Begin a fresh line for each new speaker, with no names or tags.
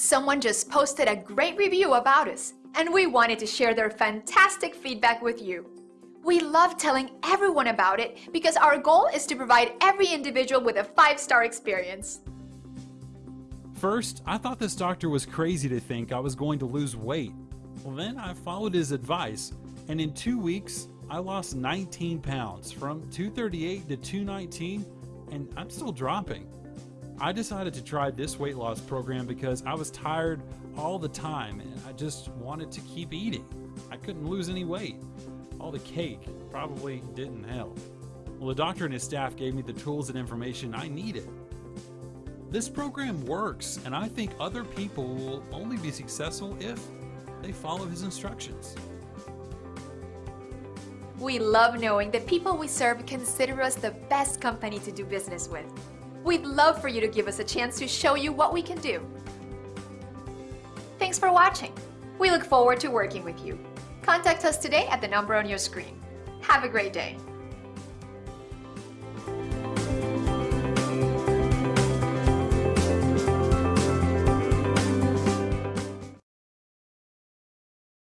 Someone just posted a great review about us, and we wanted to share their fantastic feedback with you. We love telling everyone about it because our goal is to provide every individual with a five-star experience.
First, I thought this doctor was crazy to think I was going to lose weight. Well, then I followed his advice, and in two weeks, I lost 19 pounds from 238 to 219, and I'm still dropping. I decided to try this weight loss program because I was tired all the time and I just wanted to keep eating. I couldn't lose any weight. All the cake probably didn't help. Well, the doctor and his staff gave me the tools and information I needed. This program works, and I think other people will only be successful if they follow his instructions.
We love knowing that people we serve consider us the best company to do business with. We'd love for you to give us a chance to show you what we can do. Thanks for watching. We look forward to working with you. Contact us today at the number on your screen. Have a great day.